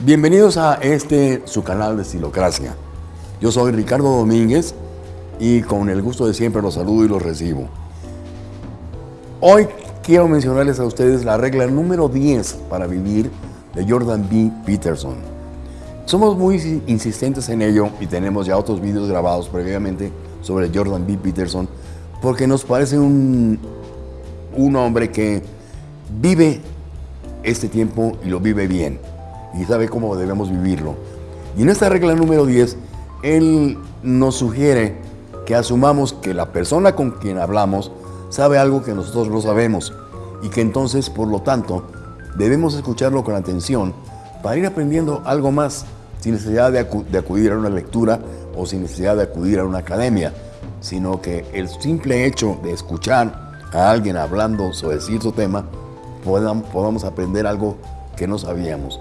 Bienvenidos a este, su canal de Estilocracia. Yo soy Ricardo Domínguez y con el gusto de siempre los saludo y los recibo. Hoy quiero mencionarles a ustedes la regla número 10 para vivir de Jordan B. Peterson. Somos muy insistentes en ello y tenemos ya otros vídeos grabados previamente sobre Jordan B. Peterson porque nos parece un, un hombre que vive este tiempo y lo vive bien y sabe cómo debemos vivirlo. Y en esta regla número 10, él nos sugiere que asumamos que la persona con quien hablamos sabe algo que nosotros no sabemos y que entonces, por lo tanto, debemos escucharlo con atención para ir aprendiendo algo más sin necesidad de, acudir a una lectura o sin necesidad de acudir a una academia, sino que el simple hecho de escuchar a alguien hablando sobre cierto tema, podamos aprender algo que no sabíamos.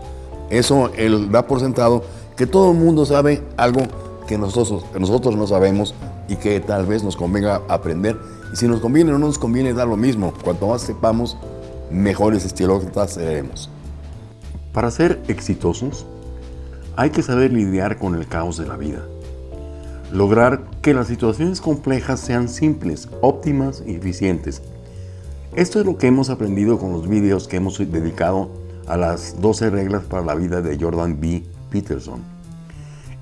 Eso él da por sentado que todo el mundo sabe algo que nosotros, nosotros no sabemos y que tal vez nos convenga aprender. Y si nos conviene o no nos conviene, da lo mismo. Cuanto más sepamos, mejores estilócratas seremos. Para ser exitosos, hay que saber lidiar con el caos de la vida. Lograr que las situaciones complejas sean simples, óptimas y eficientes. Esto es lo que hemos aprendido con los vídeos que hemos dedicado a las 12 reglas para la vida de Jordan B. Peterson.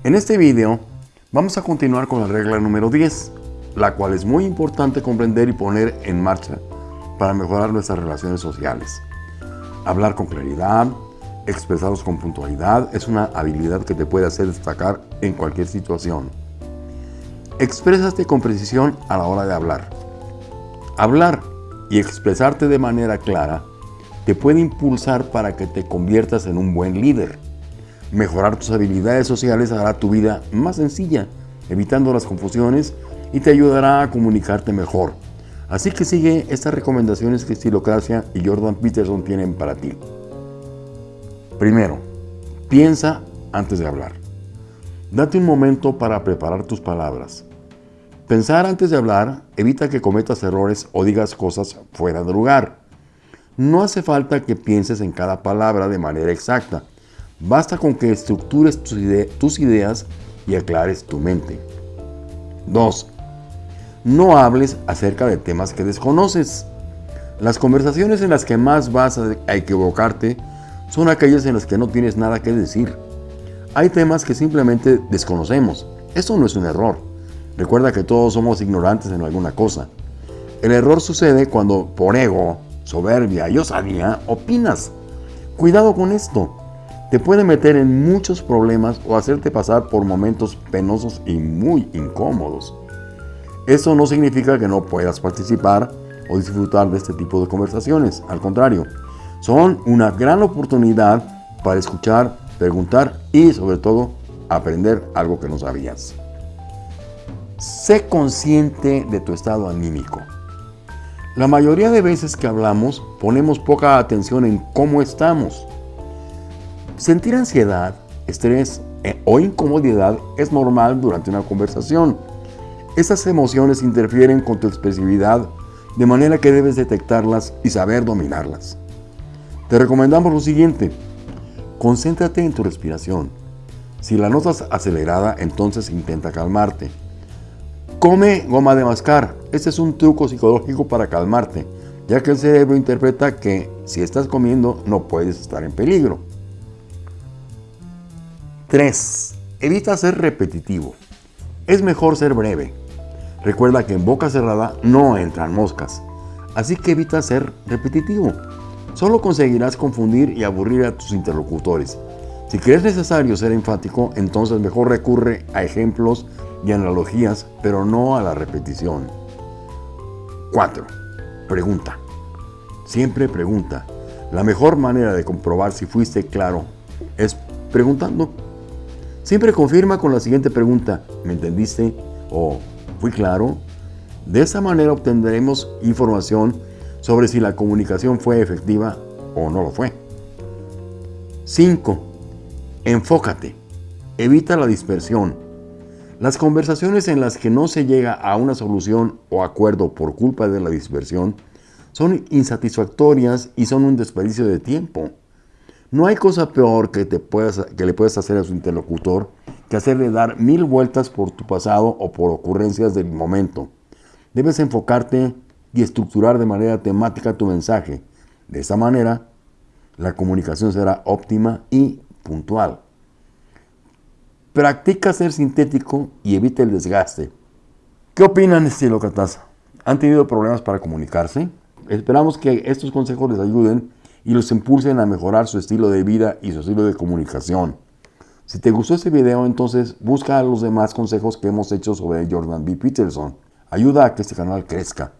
En este video vamos a continuar con la regla número 10, la cual es muy importante comprender y poner en marcha para mejorar nuestras relaciones sociales. Hablar con claridad, expresarlos con puntualidad, es una habilidad que te puede hacer destacar en cualquier situación. Exprésate con precisión a la hora de hablar. Hablar y expresarte de manera clara te puede impulsar para que te conviertas en un buen líder. Mejorar tus habilidades sociales hará tu vida más sencilla, evitando las confusiones y te ayudará a comunicarte mejor. Así que sigue estas recomendaciones que Estilocracia y Jordan Peterson tienen para ti. Primero, piensa antes de hablar. Date un momento para preparar tus palabras. Pensar antes de hablar evita que cometas errores o digas cosas fuera de lugar. No hace falta que pienses en cada palabra de manera exacta. Basta con que estructures tus, ideas y aclares tu mente. 2. No hables acerca de temas que desconoces. Las conversaciones en las que más vas a equivocarte son aquellas en las que no tienes nada que decir. Hay temas que simplemente desconocemos. Eso no es un error. Recuerda que todos somos ignorantes en alguna cosa. El error sucede cuando por ego soberbia y osadía, opinas. Cuidado con esto. Te puede meter en muchos problemas o hacerte pasar por momentos penosos y muy incómodos. Eso no significa que no puedas participar o disfrutar de este tipo de conversaciones. Al contrario, son una gran oportunidad para escuchar, preguntar y sobre todo aprender algo que no sabías. Sé consciente de tu estado anímico. La mayoría de veces que hablamos ponemos poca atención en cómo estamos. Sentir ansiedad, estrés eh, o incomodidad es normal durante una conversación. Esas emociones interfieren con tu expresividad de manera que debes detectarlas y saber dominarlas. Te recomendamos lo siguiente. Concéntrate en tu respiración. Si la notas acelerada, entonces intenta calmarte. Come goma de mascar. Este es un truco psicológico para calmarte, ya que el cerebro interpreta que si estás comiendo no puedes estar en peligro. 3. Evita ser repetitivo. Es mejor ser breve. Recuerda que en boca cerrada no entran moscas, así que evita ser repetitivo. Solo conseguirás confundir y aburrir a tus interlocutores. Si crees necesario ser enfático, entonces mejor recurre a ejemplos y analogías, pero no a la repetición. 4. Pregunta. Siempre pregunta. La mejor manera de comprobar si fuiste claro es preguntando. Siempre confirma con la siguiente pregunta. ¿Me entendiste? ¿O fui claro? De esa manera obtendremos información sobre si la comunicación fue efectiva o no lo fue. 5. Enfócate. Evita la dispersión. Las conversaciones en las que no se llega a una solución o acuerdo por culpa de la dispersión son insatisfactorias y son un desperdicio de tiempo. No hay cosa peor que, te puedas, que le puedas hacer a su interlocutor que hacerle dar mil vueltas por tu pasado o por ocurrencias del momento. Debes enfocarte y estructurar de manera temática tu mensaje. De esta manera, la comunicación será óptima y puntual. Practica ser sintético y evita el desgaste. ¿Qué opinan, estilo Catasa? ¿Han tenido problemas para comunicarse? Esperamos que estos consejos les ayuden y los impulsen a mejorar su estilo de vida y su estilo de comunicación. Si te gustó este video, entonces busca los demás consejos que hemos hecho sobre Jordan B. Peterson. Ayuda a que este canal crezca.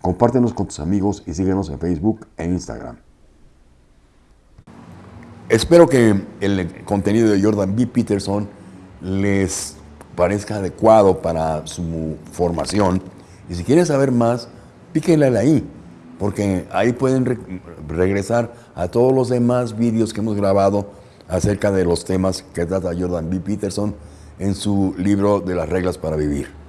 Compártenos con tus amigos y síguenos en Facebook e Instagram. Espero que el contenido de Jordan B. Peterson les parezca adecuado para su formación. Y si quieren saber más, píquenle ahí, porque ahí pueden regresar a todos los demás vídeos que hemos grabado acerca de los temas que trata Jordan B. Peterson en su libro de las reglas para vivir.